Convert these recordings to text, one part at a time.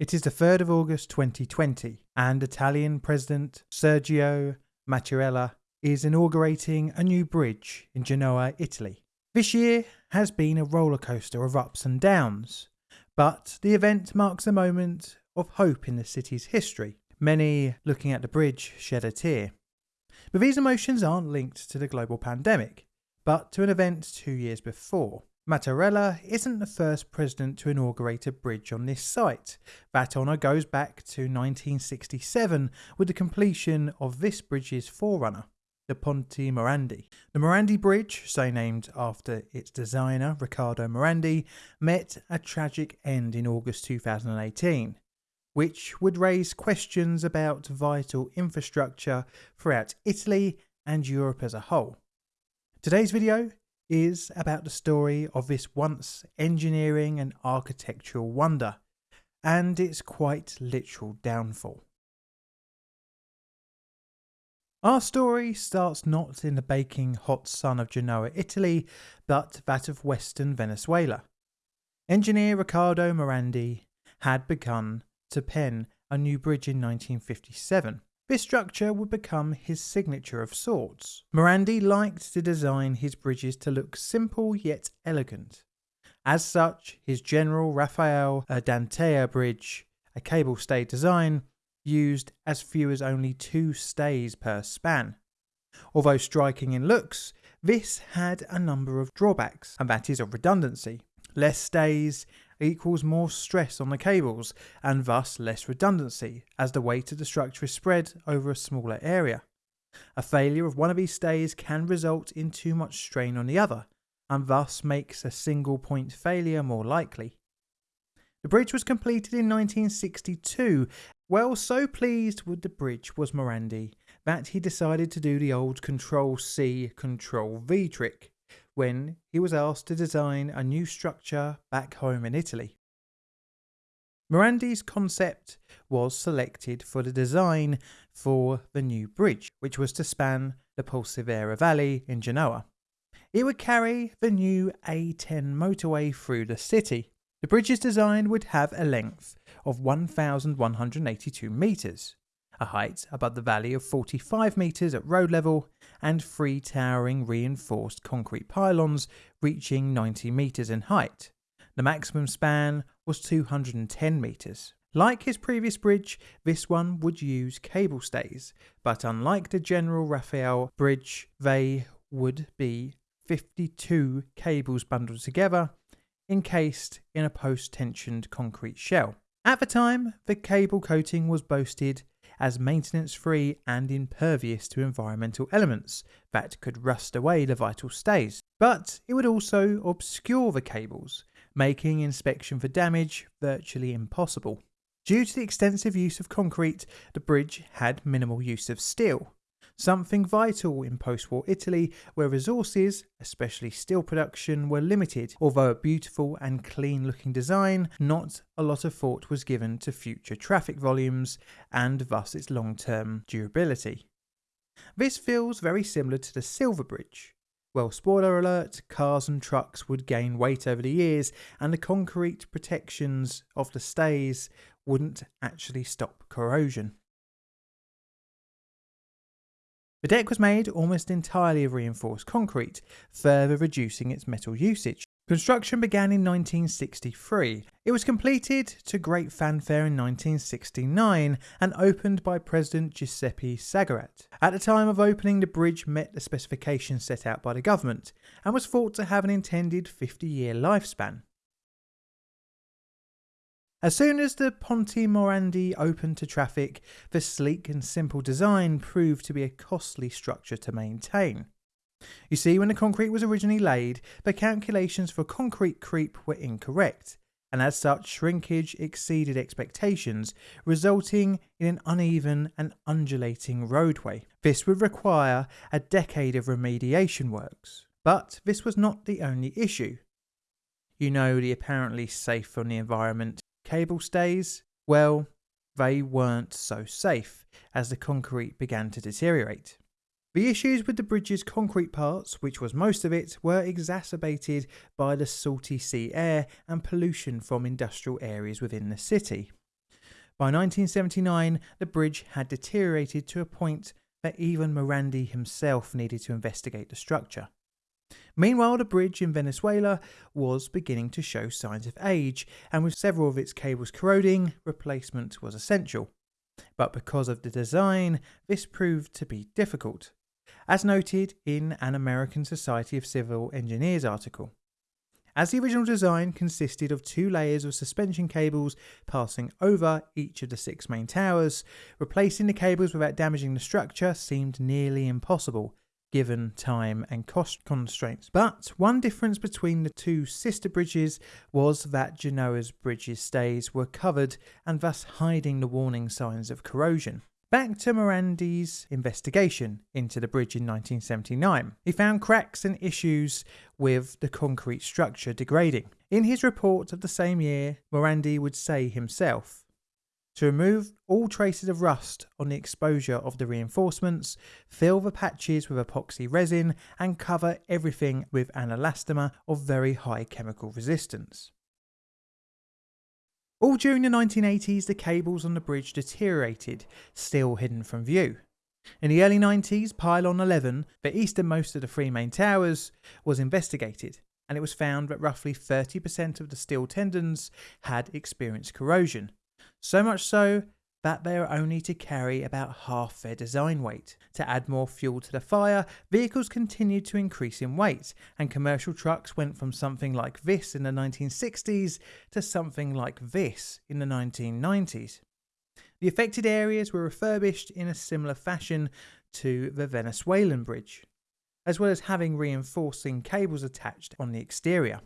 It is the 3rd of August 2020, and Italian President Sergio Mattarella is inaugurating a new bridge in Genoa, Italy. This year has been a rollercoaster of ups and downs, but the event marks a moment of hope in the city's history. Many looking at the bridge shed a tear. But these emotions aren't linked to the global pandemic, but to an event two years before. Mattarella isn't the first president to inaugurate a bridge on this site. That honour goes back to 1967 with the completion of this bridge's forerunner, the Ponte Morandi. The Morandi Bridge, so named after its designer Riccardo Morandi, met a tragic end in August 2018, which would raise questions about vital infrastructure throughout Italy and Europe as a whole. Today's video is about the story of this once engineering and architectural wonder, and its quite literal downfall. Our story starts not in the baking hot sun of Genoa, Italy, but that of western Venezuela. Engineer Riccardo Morandi had begun to pen a new bridge in 1957, this structure would become his signature of sorts. Morandi liked to design his bridges to look simple yet elegant. As such, his General Rafael Urdaneta bridge, a cable stay design, used as few as only two stays per span. Although striking in looks, this had a number of drawbacks, and that is of redundancy. Less stays equals more stress on the cables and thus less redundancy as the weight of the structure is spread over a smaller area. A failure of one of these stays can result in too much strain on the other and thus makes a single point failure more likely. The bridge was completed in 1962. Well, so pleased with the bridge was Morandi that he decided to do the old Control C, Control V trick when he was asked to design a new structure back home in Italy. Morandi's concept was selected for the design for the new bridge, which was to span the Polcevera Valley in Genoa. It would carry the new A10 motorway through the city. The bridge's design would have a length of 1,182 metres, a height above the valley of 45 metres at road level, and three towering reinforced concrete pylons reaching 90 metres in height. The maximum span was 210 metres. Like his previous bridge, this one would use cable stays, but unlike the General Rafael bridge, they would be 52 cables bundled together, encased in a post-tensioned concrete shell. At the time, the cable coating was boasted as maintenance free and impervious to environmental elements that could rust away the vital stays. But it would also obscure the cables, making inspection for damage virtually impossible. Due to the extensive use of concrete, the bridge had minimal use of steel, something vital in post war Italy where resources, especially steel production, were limited. Although a beautiful and clean looking design, not a lot of thought was given to future traffic volumes and thus its long term durability. This feels very similar to the Silver Bridge. Well, spoiler alert, cars and trucks would gain weight over the years, and the concrete protections of the stays wouldn't actually stop corrosion. The deck was made almost entirely of reinforced concrete, further reducing its metal usage. Construction began in 1963. It was completed to great fanfare in 1969 and opened by President Giuseppe Saragat. At the time of opening, the bridge met the specifications set out by the government and was thought to have an intended 50 year lifespan. As soon as the Ponte Morandi opened to traffic, the sleek and simple design proved to be a costly structure to maintain. You see, when the concrete was originally laid, the calculations for concrete creep were incorrect, and as such, shrinkage exceeded expectations, resulting in an uneven and undulating roadway. This would require a decade of remediation works. But this was not the only issue. You know, the apparently safe on the environment cable stays, well, they weren't so safe as the concrete began to deteriorate. The issues with the bridge's concrete parts, which was most of it, were exacerbated by the salty sea air and pollution from industrial areas within the city. By 1979, the bridge had deteriorated to a point that even Morandi himself needed to investigate the structure. Meanwhile, the bridge in Venezuela was beginning to show signs of age, and with several of its cables corroding, replacement was essential. But because of the design, this proved to be difficult, as noted in an American Society of Civil Engineers article. As the original design consisted of two layers of suspension cables passing over each of the six main towers, replacing the cables without damaging the structure seemed nearly impossible, given time and cost constraints. But one difference between the two sister bridges was that Genoa's bridge's stays were covered and thus hiding the warning signs of corrosion. Back to Morandi's investigation into the bridge in 1979. He found cracks and issues with the concrete structure degrading. In his report of the same year, Morandi would say himself, to remove all traces of rust on the exposure of the reinforcements, fill the patches with epoxy resin and cover everything with an elastomer of very high chemical resistance. All during the 1980s, the cables on the bridge deteriorated, still hidden from view. In the early 90s, Pylon 11, the easternmost of the three main towers, was investigated, and it was found that roughly 30% of the steel tendons had experienced corrosion. So much so that they are only to carry about half their design weight. To add more fuel to the fire, vehicles continued to increase in weight, and commercial trucks went from something like this in the 1960s to something like this in the 1990s. The affected areas were refurbished in a similar fashion to the Venezuelan bridge, as well as having reinforcing cables attached on the exterior.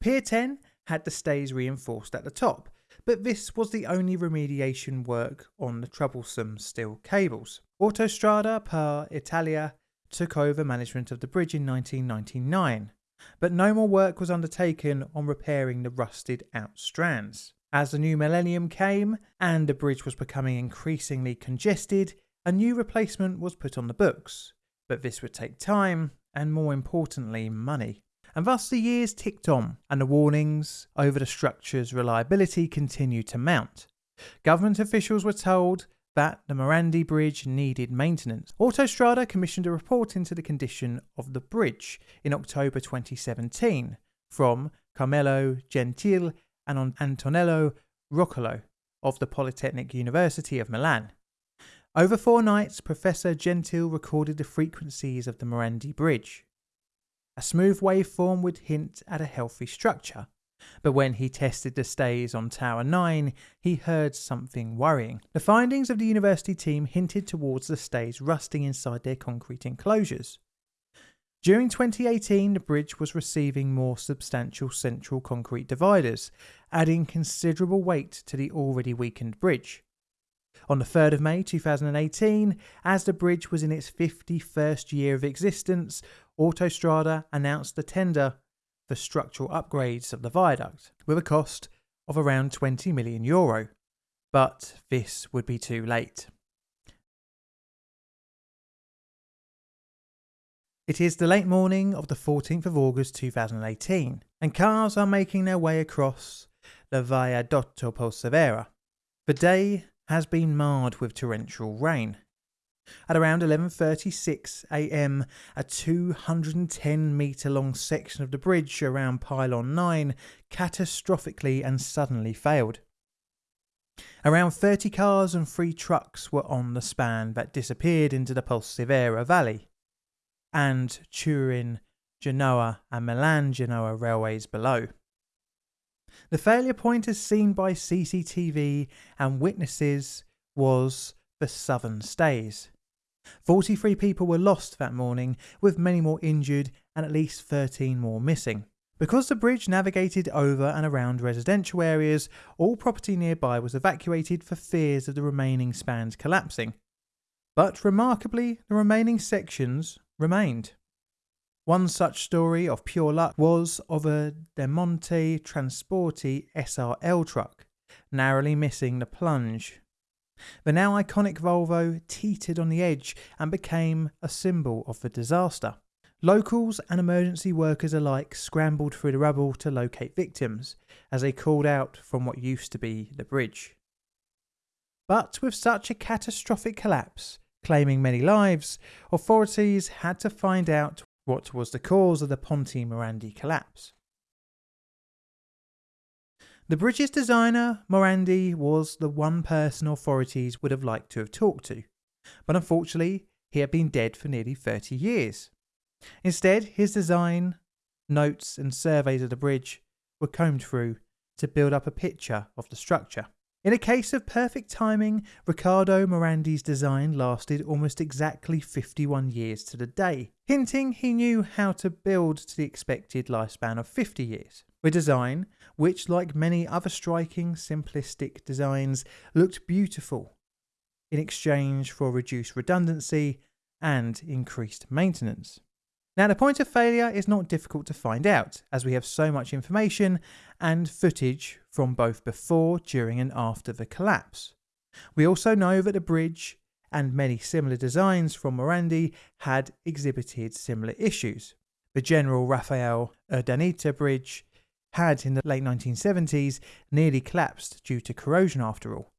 Pier 10 had the stays reinforced at the top, but this was the only remediation work on the troublesome steel cables. Autostrada per Italia took over management of the bridge in 1999, but no more work was undertaken on repairing the rusted out strands. As the new millennium came and the bridge was becoming increasingly congested, a new replacement was put on the books, but this would take time and, more importantly, money. And thus the years ticked on, and the warnings over the structure's reliability continued to mount. Government officials were told that the Morandi Bridge needed maintenance. Autostrada commissioned a report into the condition of the bridge in October 2017 from Carmelo Gentile and Antonello Roccolo of the Polytechnic University of Milan. Over four nights, Professor Gentile recorded the frequencies of the Morandi Bridge. A smooth waveform would hint at a healthy structure, but when he tested the stays on Tower 9, he heard something worrying. The findings of the university team hinted towards the stays rusting inside their concrete enclosures. During 2018, the bridge was receiving more substantial central concrete dividers, adding considerable weight to the already weakened bridge. On the 3rd of May 2018, as the bridge was in its 51st year of existence, Autostrada announced the tender for structural upgrades of the viaduct with a cost of around 20 million euro. But this would be too late. It is the late morning of the 14th of August 2018, and cars are making their way across the Viadotto Polcevera. The day has been marred with torrential rain. At around 11:36 a.m., a 210 meter long section of the bridge around pylon 9 catastrophically and suddenly failed. Around 30 cars and 3 trucks were on the span that disappeared into the Polcevera Valley and Turin, Genoa and Milan Genoa railways below. The failure point as seen by CCTV and witnesses was the southern stays. 43 people were lost that morning, with many more injured and at least 13 more missing. Because the bridge navigated over and around residential areas, all property nearby was evacuated for fears of the remaining spans collapsing. But remarkably, the remaining sections remained. One such story of pure luck was of a Demonte Transporti SRL truck, narrowly missing the plunge. The now iconic Volvo teetered on the edge and became a symbol of the disaster. Locals and emergency workers alike scrambled through the rubble to locate victims as they called out from what used to be the bridge. But with such a catastrophic collapse, claiming many lives, authorities had to find out what was the cause of the Ponte Morandi collapse. The bridge's designer, Morandi, was the one person authorities would have liked to have talked to, but unfortunately, he had been dead for nearly 30 years. Instead, his design, notes, and surveys of the bridge were combed through to build up a picture of the structure. In a case of perfect timing, Riccardo Morandi's design lasted almost exactly 51 years to the day, hinting he knew how to build to the expected lifespan of 50 years. With design, which, like many other striking, simplistic designs, looked beautiful in exchange for reduced redundancy and increased maintenance. Now, the point of failure is not difficult to find out, as we have so much information and footage from both before, during, and after the collapse. We also know that the bridge and many similar designs from Morandi had exhibited similar issues. The General Rafael Urdaneta Bridge had, in the late 1970s, nearly collapsed due to corrosion after all.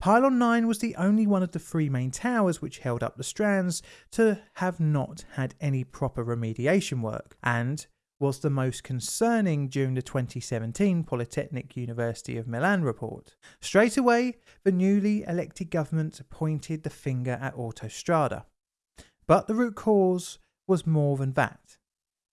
Pylon 9 was the only one of the three main towers which held up the strands to have not had any proper remediation work, and was the most concerning during the 2017 Polytechnic University of Milan report. Straight away, the newly elected government pointed the finger at Autostrada. But the root cause was more than that.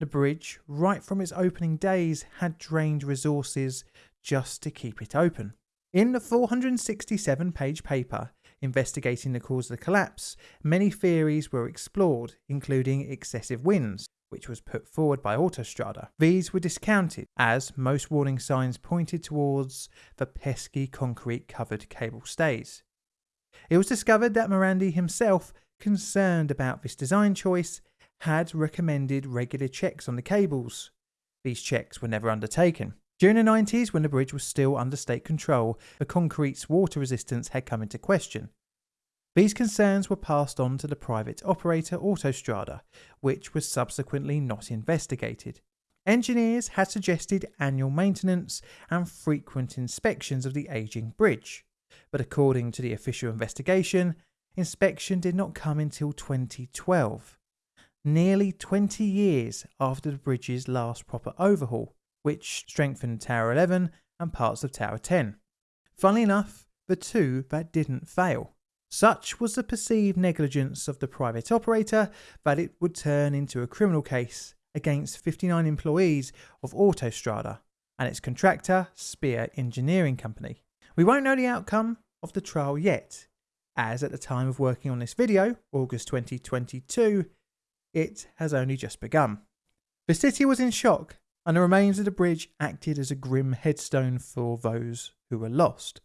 The bridge, right from its opening days, had drained resources just to keep it open. In the 467 page paper investigating the cause of the collapse, many theories were explored, including excessive winds, which was put forward by Autostrada. These were discounted, as most warning signs pointed towards the pesky concrete covered cable stays. It was discovered that Morandi himself, concerned about this design choice, had recommended regular checks on the cables. These checks were never undertaken. During the 90s, when the bridge was still under state control, the concrete's water resistance had come into question. These concerns were passed on to the private operator Autostrada, which was subsequently not investigated. Engineers had suggested annual maintenance and frequent inspections of the ageing bridge, but according to the official investigation, inspection did not come until 2012, nearly 20 years after the bridge's last proper overhaul which strengthened Tower 11 and parts of Tower 10. Funnily enough, the two that didn't fail. Such was the perceived negligence of the private operator that it would turn into a criminal case against 59 employees of Autostrada and its contractor, Spea Engineering Company. We won't know the outcome of the trial yet, as at the time of working on this video, August 2022, it has only just begun. The city was in shock and the remains of the bridge acted as a grim headstone for those who were lost.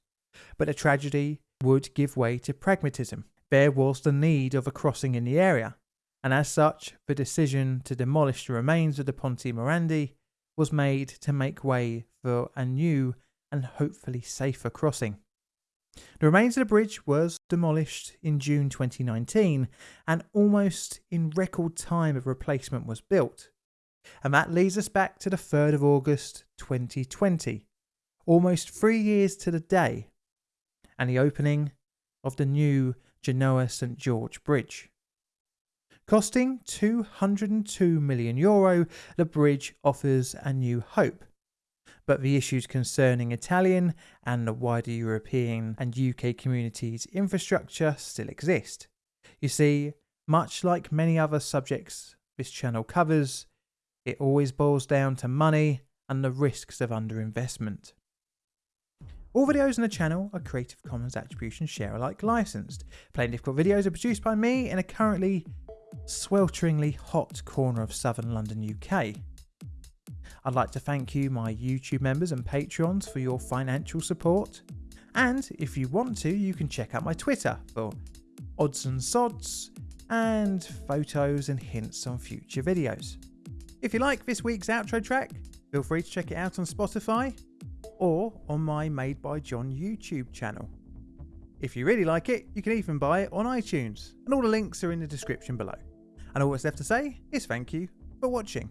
But the tragedy would give way to pragmatism. There was the need of a crossing in the area, and as such, the decision to demolish the remains of the Ponte Morandi was made to make way for a new and hopefully safer crossing. The remains of the bridge was demolished in June 2019 and almost in record time a replacement was built. And that leads us back to the 3rd of August 2020, almost three years to the day, and the opening of the new Genoa St George Bridge. Costing 202 million euro, the bridge offers a new hope. But the issues concerning Italian and the wider European and UK communities' infrastructure still exist. You see, much like many other subjects this channel covers, it always boils down to money and the risks of underinvestment. All videos on the channel are Creative Commons Attribution Share Alike licensed. Plainly Difficult videos are produced by me in a currently swelteringly hot corner of southern London, UK. I'd like to thank you, my YouTube members and Patreons, for your financial support. And if you want to, you can check out my Twitter for odds and sods and photos and hints on future videos. If you like this week's outro track, feel free to check it out on Spotify or on my Made by John YouTube channel. If you really like it, you can even buy it on iTunes, and all the links are in the description below. And all that's left to say is thank you for watching.